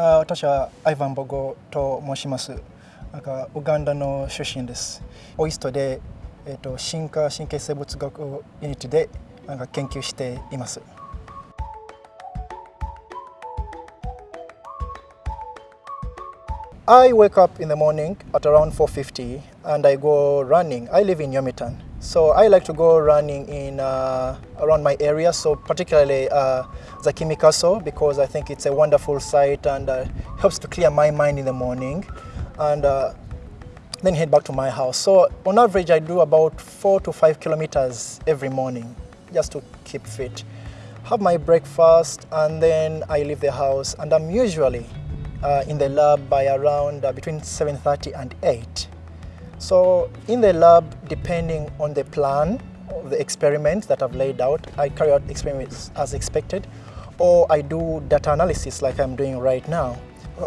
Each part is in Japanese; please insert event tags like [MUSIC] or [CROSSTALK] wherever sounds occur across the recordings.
あ私はアイヴァン・ボゴと申します。なんかウガンダの出身です。オイストで、えーと、進化神経生物学ユニットでなんか研究しています。I wake up in the morning at around 4.50 and I go running. I live in Yomitan. So I like to go running in uh, around my area, so particularly uh, Zakimi because I think it's a wonderful site and uh, helps to clear my mind in the morning and uh, then head back to my house. So on average I do about four to five kilometers every morning just to keep fit. Have my breakfast and then I leave the house and I'm usually uh, in the lab by around uh, between 7.30 and 8. So in the lab, depending on the plan of the experiments that I've laid out, I carry out experiments as expected, or I do data analysis like I'm doing right now.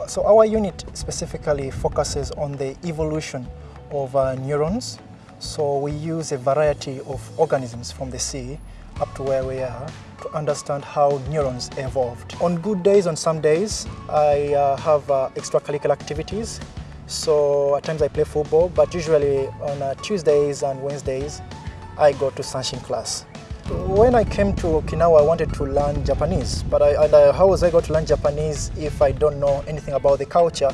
So our unit specifically focuses on the evolution of uh, neurons. So we use a variety of organisms from the sea up to where we are to understand how neurons evolved. On good days, on some days, I uh, have uh, extracurricular activities. So at times I play football, but usually on uh, Tuesdays and Wednesdays, I go to Sanshin class. When I came to Okinawa, I wanted to learn Japanese, but I, I, how was I going to learn Japanese if I don't know anything about the culture?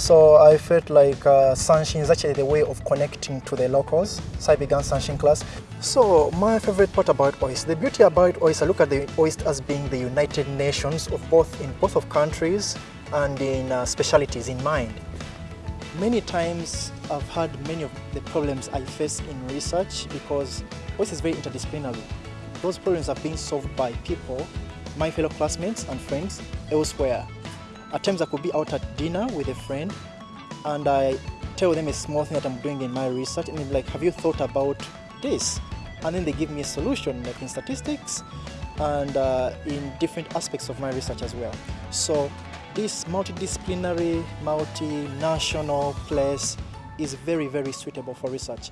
So I felt like uh, Sanshin is actually the way of connecting to the locals. So I began Sanshin class. So my favorite part about OIST, the beauty about OIST, I look at the OIST as being the United Nations of both in both of countries and in uh, specialities in mind. Many times I've had many of the problems I face in research because OIST is very interdisciplinary. Those problems are being solved by people, my fellow classmates and friends elsewhere. At times I could be out at dinner with a friend and I tell them a small thing that I'm doing in my research and they're like, have you thought about this? And then they give me a solution like in statistics and uh, in different aspects of my research as well. So this multidisciplinary, multinational place is very, very suitable for research.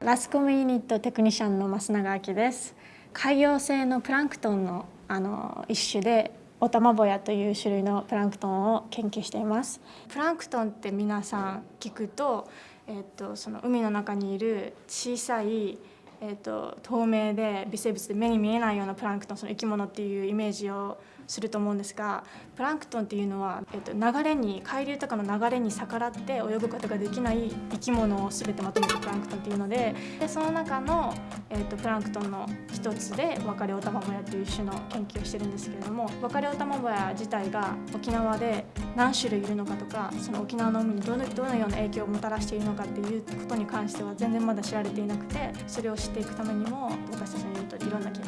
ラスコムユニットテクニシャンの増永明です。海洋性のプランクトンのあの一種で オタマボヤという種類のプランクトンを研究しています。プランクトンって皆さん聞くと,、えーと、その海の中にいる小さい、えーと透明で微生物で目に見えないようなプランクトンその生き物っていうイメージをすると思うんですがプランクトンっていうのは、えっと、流れに海流とかの流れに逆らって泳ぐことができない生き物を全てまとめたプランクトンっていうのででその中の、えっと、プランクトンの一つでワカレオタマボヤっていう種の研究をしてるんですけれどもワカレオタマボヤ自体が沖縄で何種類いるのかとかその沖縄の海にどのどのような影響をもたらしているのかっていうことに関しては全然まだ知られていなくてそれを知っていくためにも私たちのユニットでいろんな研究。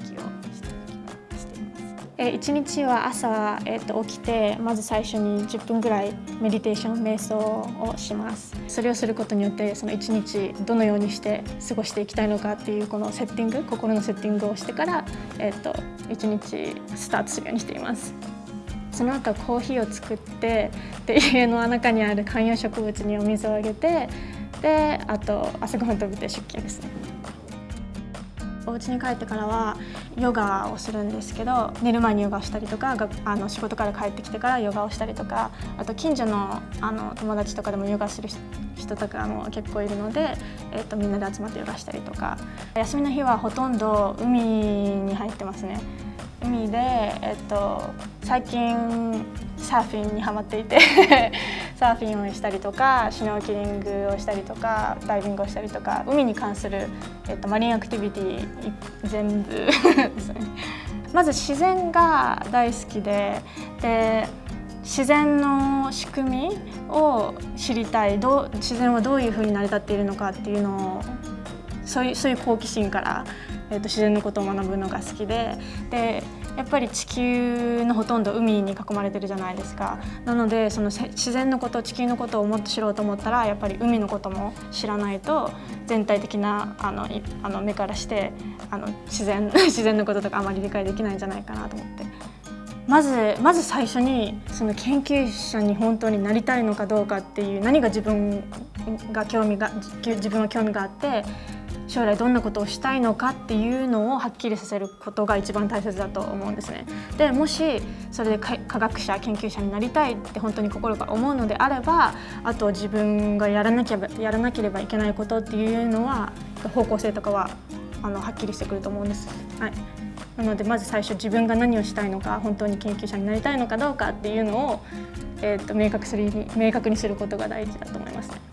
え1日は朝、えー、と起きてまず最初に10分ぐらいメディテーション瞑想をします。それをすることによってその1日どのようにして過ごしていきたいのかっていうこのセッティング心のセッティングをしてから、えー、と1日スタートするようにしています。その後コーヒーを作ってで家の中にある観葉植物にお水をあげてであと朝ごはん食べて出勤ですね。お家に帰ってからはヨガをするんですけど寝る前にヨガをしたりとかあの仕事から帰ってきてからヨガをしたりとかあと近所のあの友達とかでもヨガする人とかも結構いるので、えーと、みんなで集まってヨガしたりとか休みの日はほとんど海に入ってますね。海で、えっと、最近サーフィンにはまっていて [LAUGHS] サーフィンをしたりとかシュノーケリングをしたりとかダイビングをしたりとか海に関する、えっと、マリンアクティビティ全部 [LAUGHS] ですね。まず自然が大好きでで自然の仕組みを知りたいど自然はどういうふうに成り立っているのかっていうのをそういうそういう好奇心から、えーと、自然のことを学ぶのが好きででやっぱり地球のほとんど海に囲まれてるじゃないですかなのでその自然のこと地球のことをもっと知ろうと思ったらやっぱり海のことも知らないと全体的なあのあの目からしてあの自然 [LAUGHS] 自然のこととかあまり理解できないんじゃないかなと思って。まずまず最初にその研究者に本当になりたいのかどうかっていう何が自分が興味が自分は興味があって将来どんなことをしたいのかっていうのをはっきりさせることが一番大切だと思うんですね。でもしそれで科学者研究者になりたいって本当に心から思うのであればあと自分がやらなければやらなければいけないことっていうのは方向性とかはあのはっきりしてくると思うんです。はいなのでまず最初自分が何をしたいのか本当に研究者になりたいのかどうかっていうのを、えーと明確する明確にすることが大事だと思いますね。